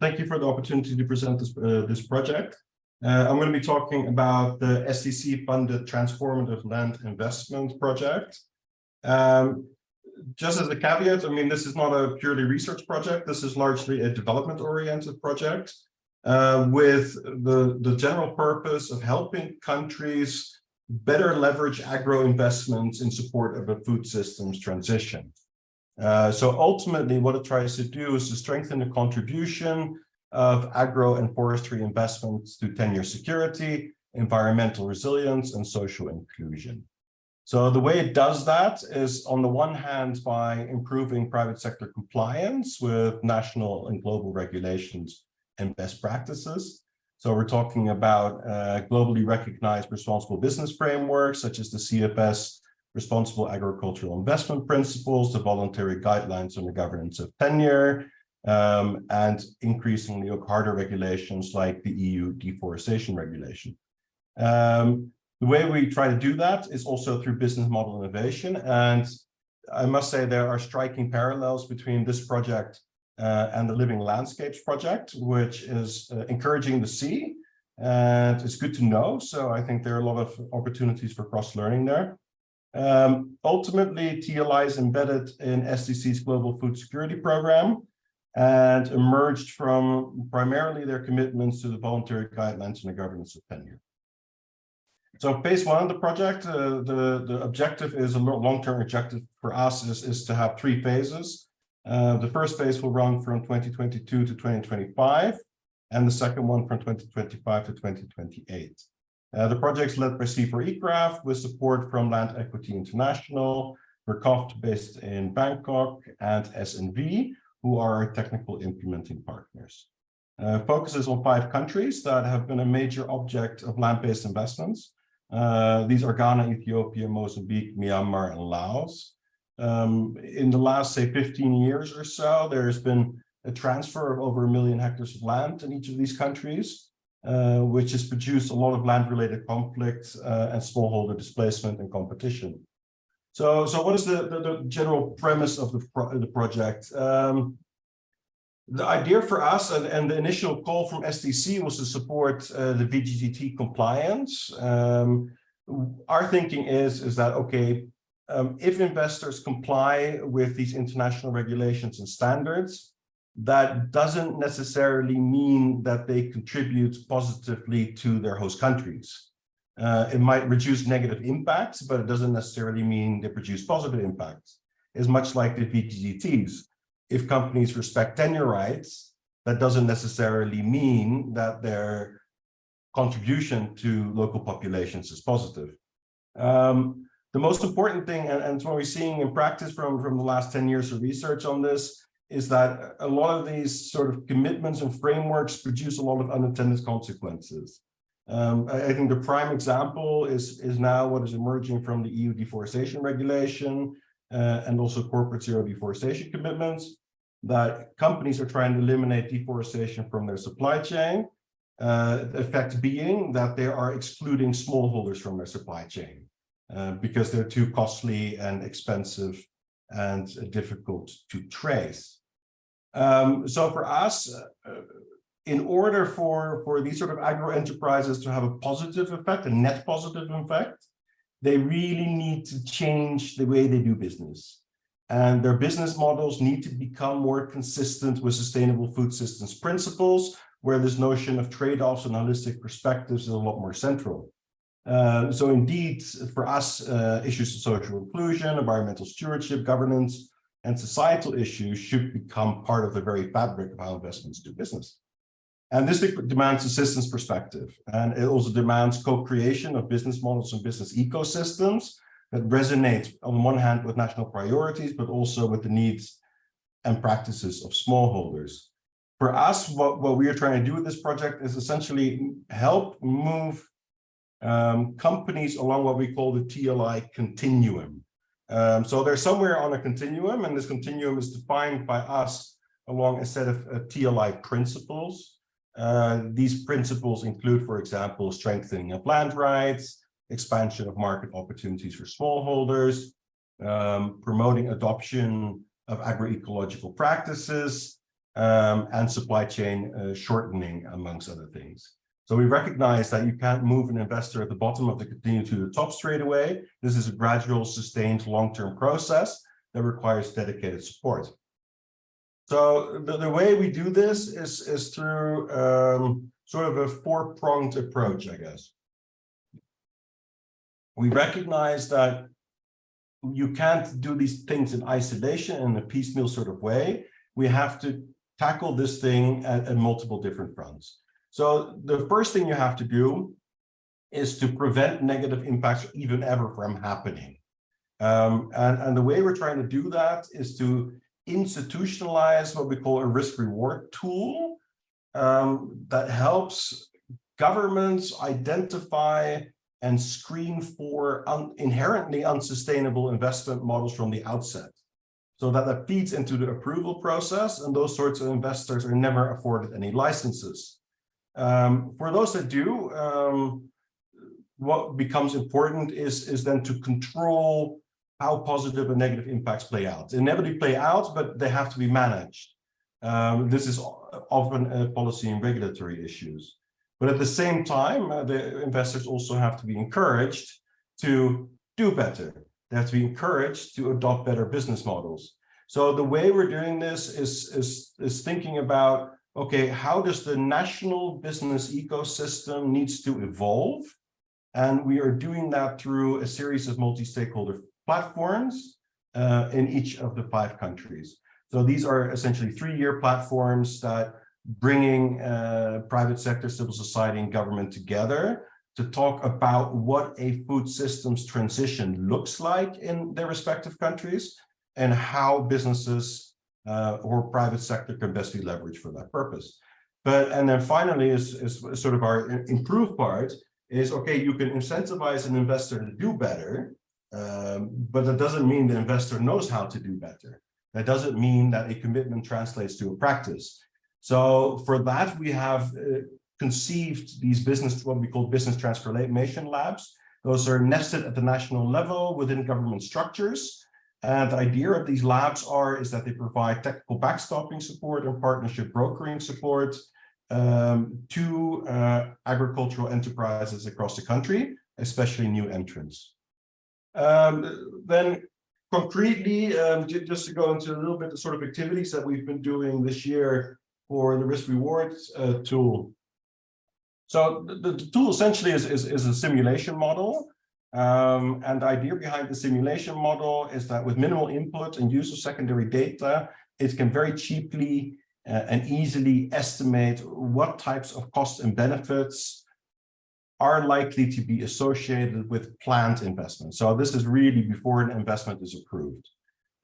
thank you for the opportunity to present this, uh, this project. Uh, I'm going to be talking about the SDC-funded Transformative Land Investment Project. Um, just as a caveat, I mean, this is not a purely research project. This is largely a development-oriented project uh, with the, the general purpose of helping countries better leverage agro investments in support of a food systems transition. Uh, so ultimately, what it tries to do is to strengthen the contribution of agro and forestry investments to tenure security, environmental resilience, and social inclusion. So the way it does that is on the one hand by improving private sector compliance with national and global regulations and best practices. So we're talking about uh, globally recognized responsible business frameworks such as the CFS responsible agricultural investment principles, the voluntary guidelines on the governance of tenure, um, and increasingly harder regulations like the EU deforestation regulation. Um, the way we try to do that is also through business model innovation. And I must say there are striking parallels between this project uh, and the Living Landscapes project, which is uh, encouraging to see. And it's good to know. So I think there are a lot of opportunities for cross-learning there. Um, ultimately, TLI is embedded in SDC's Global Food Security Program and emerged from primarily their commitments to the voluntary guidelines and the governance of tenure. So phase one of the project, uh, the, the objective is a long-term objective for us is, is to have three phases. Uh, the first phase will run from 2022 to 2025, and the second one from 2025 to 2028. Uh, the project is led by CIFOR-ICRAF with support from Land Equity International, RECOFTC based in Bangkok, and SNV, who are our technical implementing partners. Uh, focuses on five countries that have been a major object of land-based investments. Uh, these are Ghana, Ethiopia, Mozambique, Myanmar, and Laos. Um, in the last, say, 15 years or so, there's been a transfer of over a million hectares of land in each of these countries, uh, which has produced a lot of land-related conflicts uh, and smallholder displacement and competition. So, so what is the, the, the general premise of the, pro the project? Um, the idea for us and, and, the initial call from SDC was to support uh, the VGGT compliance. Um, our thinking is, is that, okay, um, if investors comply with these international regulations and standards, that doesn't necessarily mean that they contribute positively to their host countries. Uh, it might reduce negative impacts, but it doesn't necessarily mean they produce positive impacts. It's much like the VGGTs. If companies respect tenure rights, that doesn't necessarily mean that their contribution to local populations is positive. Um, the most important thing, and, and what we're seeing in practice from, from the last 10 years of research on this, is that a lot of these sort of commitments and frameworks produce a lot of unintended consequences. Um, I, I, think the prime example is, is now what is emerging from the EU deforestation regulation uh, and also corporate zero deforestation commitments that companies are trying to eliminate deforestation from their supply chain. Uh, the effect being that they are excluding smallholders from their supply chain uh, because they're too costly and expensive and difficult to trace. Um, so for us, uh, in order for, for these sort of agro enterprises to have a positive effect, a net positive effect, they really need to change the way they do business. And their business models need to become more consistent with sustainable food systems principles, where this notion of trade-offs and holistic perspectives is a lot more central. Uh, so indeed, for us, uh, issues of social inclusion, environmental stewardship, governance, and societal issues should become part of the very fabric of how investments do business. And this demands a systems perspective. And it also demands co-creation of business models and business ecosystems that resonate on one hand with national priorities, but also with the needs and practices of smallholders. For us, what, what we are trying to do with this project is essentially help move um, companies along what we call the TLI continuum. Um, so they're somewhere on a continuum, and this continuum is defined by us along a set of uh, TLI principles uh, these principles include, for example, strengthening of land rights, expansion of market opportunities for smallholders, um, promoting adoption of agroecological practices, um, and supply chain uh, shortening, amongst other things. So we recognize that you can't move an investor at the bottom of the continuum to the top straight away. This is a gradual, sustained, long-term process that requires dedicated support. So the, the way we do this is, is through um, sort of a four-pronged approach, I guess. We recognize that you can't do these things in isolation in a piecemeal sort of way. We have to tackle this thing at, at multiple different fronts. So the first thing you have to do is to prevent negative impacts even ever from happening. Um, and, and the way we're trying to do that is to institutionalize what we call a risk reward tool um, that helps governments identify and screen for un inherently unsustainable investment models from the outset. So that that feeds into the approval process and those sorts of investors are never afforded any licenses. Um, for those that do, um, what becomes important is, is then to control how positive and negative impacts play out. They inevitably play out, but they have to be managed. Um, this is often a policy and regulatory issues. But at the same time, uh, the investors also have to be encouraged to do better. They have to be encouraged to adopt better business models. So the way we're doing this is, is, is thinking about, okay, how does the national business ecosystem needs to evolve? And we are doing that through a series of multi-stakeholder platforms uh, in each of the five countries. So these are essentially three-year platforms that bringing uh, private sector, civil society, and government together to talk about what a food systems transition looks like in their respective countries and how businesses uh, or private sector can best be leveraged for that purpose. But and then finally is, is sort of our improved part is okay, you can incentivize an investor to do better, um, but that doesn't mean the investor knows how to do better. That doesn't mean that a commitment translates to a practice. So for that, we have uh, conceived these business, what we call business transformation labs. Those are nested at the national level within government structures. And the idea of these labs are is that they provide technical backstopping support and partnership brokering support um, to uh, agricultural enterprises across the country, especially new entrants. Um, then concretely, um, just to go into a little bit the sort of activities that we've been doing this year for the risk rewards uh, tool. So the, the, tool essentially is, is, is a simulation model. Um, and the idea behind the simulation model is that with minimal input and use of secondary data, it can very cheaply uh, and easily estimate what types of costs and benefits are likely to be associated with planned investment. So this is really before an investment is approved.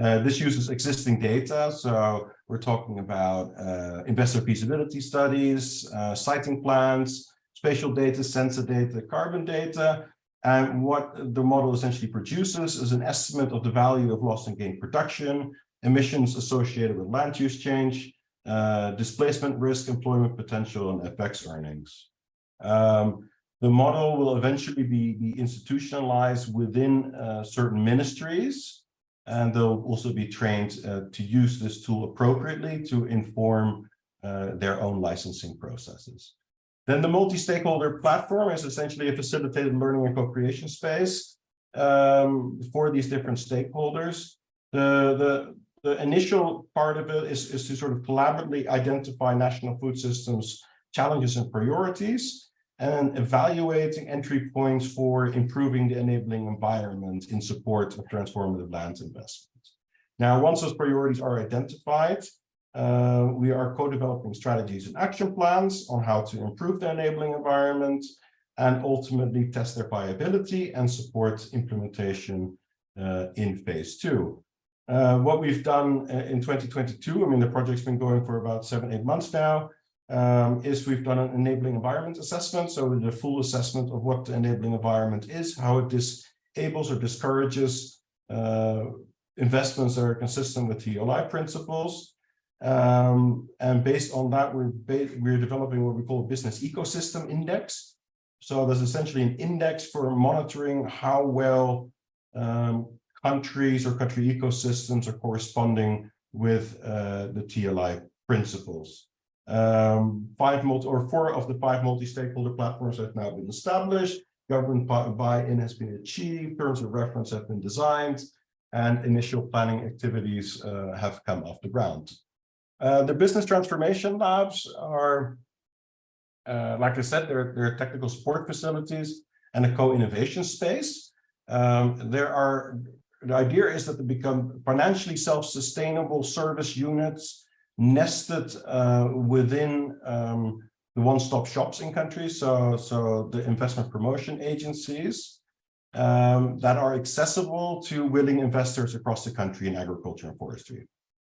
Uh, this uses existing data, so we're talking about uh, investor feasibility studies, uh, siting plans, spatial data, sensor data, carbon data, and what the model essentially produces is an estimate of the value of lost and gained production, emissions associated with land use change, uh, displacement risk, employment potential, and FX earnings. Um, the model will eventually be, be institutionalized within uh, certain ministries, and they'll also be trained uh, to use this tool appropriately to inform uh, their own licensing processes. Then the multi-stakeholder platform is essentially a facilitated learning and co-creation space um, for these different stakeholders. The, the, the initial part of it is, is to sort of collaboratively identify national food systems challenges and priorities and evaluating entry points for improving the enabling environment in support of transformative land investment. Now, once those priorities are identified, uh, we are co-developing strategies and action plans on how to improve the enabling environment and ultimately test their viability and support implementation uh, in phase two. Uh, what we've done uh, in 2022, I mean, the project's been going for about seven, eight months now, um, is we've done an enabling environment assessment. So the full assessment of what the enabling environment is, how it disables or discourages uh, investments that are consistent with TLI principles. Um, and based on that, we're, we're developing what we call a business ecosystem index. So there's essentially an index for monitoring how well um, countries or country ecosystems are corresponding with uh, the TLI principles. Um, five multi or four of the five multi-stakeholder platforms have now been established. Government buy-in has been achieved. Terms of reference have been designed, and initial planning activities uh, have come off the ground. Uh, the business transformation labs are, uh, like I said, they're, they're technical support facilities and a co-innovation space. Um, there are the idea is that they become financially self-sustainable service units nested uh, within um, the one-stop shops in countries. So, so the investment promotion agencies um, that are accessible to willing investors across the country in agriculture and forestry.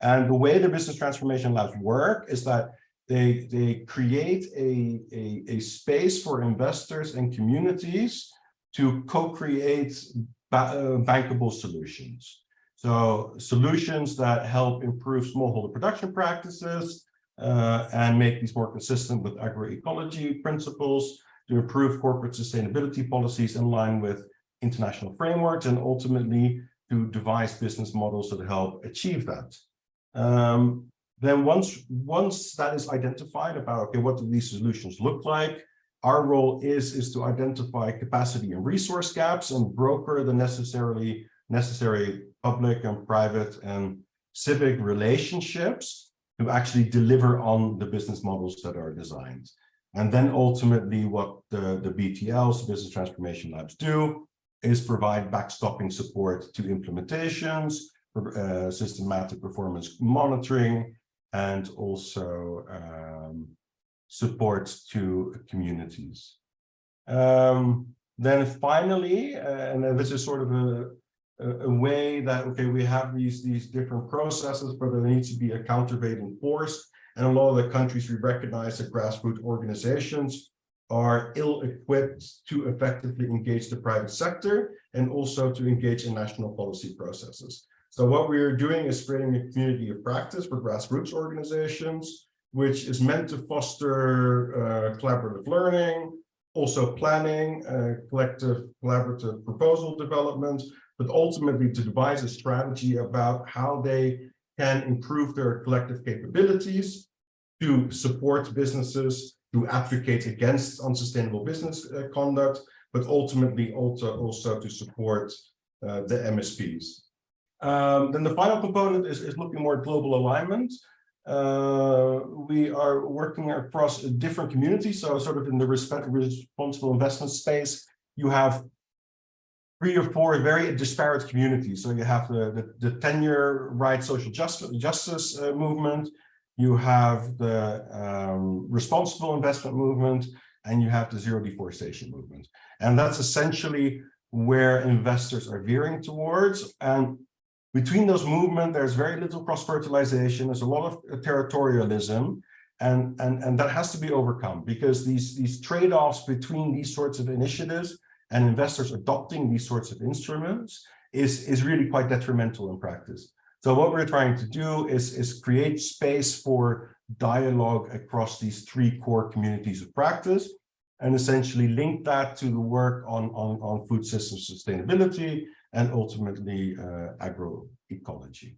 And the way the business transformation labs work is that they, they create a, a, a space for investors and communities to co-create uh, bankable solutions. So solutions that help improve smallholder production practices uh, and make these more consistent with agroecology principles to improve corporate sustainability policies in line with international frameworks and ultimately to devise business models that help achieve that. Um, then once, once that is identified about, okay, what do these solutions look like? Our role is, is to identify capacity and resource gaps and broker the necessarily necessary public and private and civic relationships to actually deliver on the business models that are designed. And then ultimately what the, the BTLs, Business Transformation Labs do is provide backstopping support to implementations, uh, systematic performance monitoring, and also um, support to communities. Um, then finally, uh, and this is sort of a, a, way that, okay, we have these, these different processes, but there needs to be a countervailing force. And a lot of the countries we recognize that grassroots organizations are ill-equipped to effectively engage the private sector and also to engage in national policy processes. So what we are doing is creating a community of practice for grassroots organizations which is meant to foster uh, collaborative learning, also planning, uh, collective collaborative proposal development, but ultimately to devise a strategy about how they can improve their collective capabilities to support businesses, to advocate against unsustainable business uh, conduct, but ultimately also, also to support uh, the MSPs. Um, then the final component is, is looking more at global alignment. Uh, we are working across different communities. So sort of in the respect, responsible investment space, you have three or four very disparate communities. So you have the, the, the tenure right social justice, justice uh, movement, you have the um, responsible investment movement, and you have the zero deforestation movement. And that's essentially where investors are veering towards. And between those movements, there's very little cross-fertilization. There's a lot of territorialism, and, and, and that has to be overcome because these, these trade-offs between these sorts of initiatives and investors adopting these sorts of instruments is, is really quite detrimental in practice. So what we're trying to do is, is create space for dialogue across these three core communities of practice and essentially link that to the work on, on, on food system sustainability and ultimately uh, agroecology.